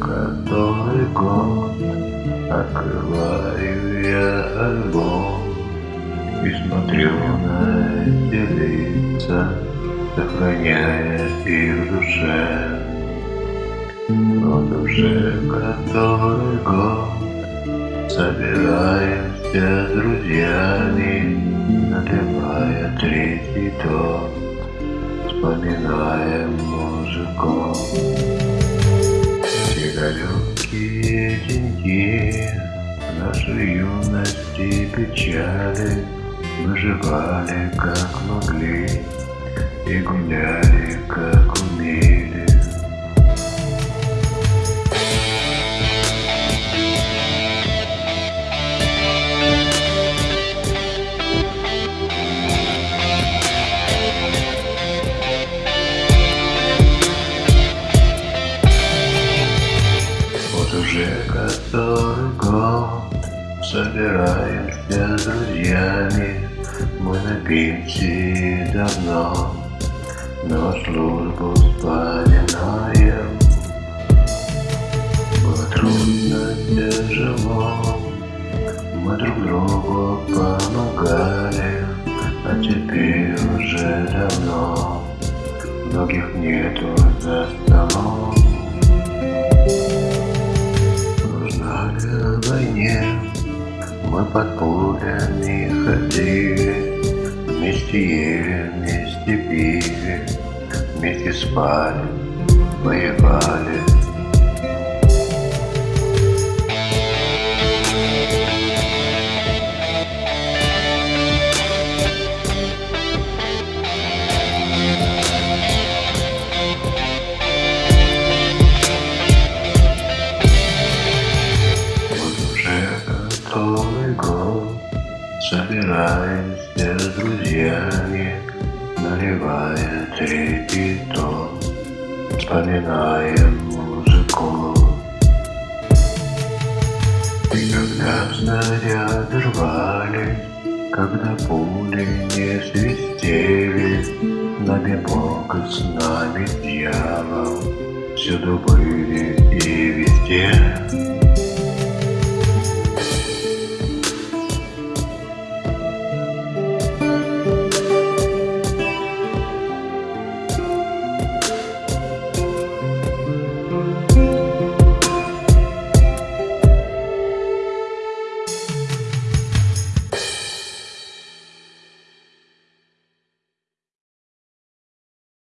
Который год Открываю я альбом И смотрю на эти лица Сохраняя их душе Вот уже который год Собираемся друзьями Наливая третий тот Вспоминаем мужиков. Далекие деньги Нашей юности печали Выживали как могли И гуляли как умели который год Собираемся с друзьями. Мы на пенсии давно Но службу вспоминаем. Было трудно, тяжело Мы друг другу помогали А теперь уже давно. Многих нету за столом мы пулями ходили, Вместе ели, вместе пили, вместе спали, воевали. Год Собираемся с друзьями Наливая третий тон Вспоминаем музыку. И когда снаряды рвали Когда пули не свистели нами Бог и с нами дьявол Всюду были и везде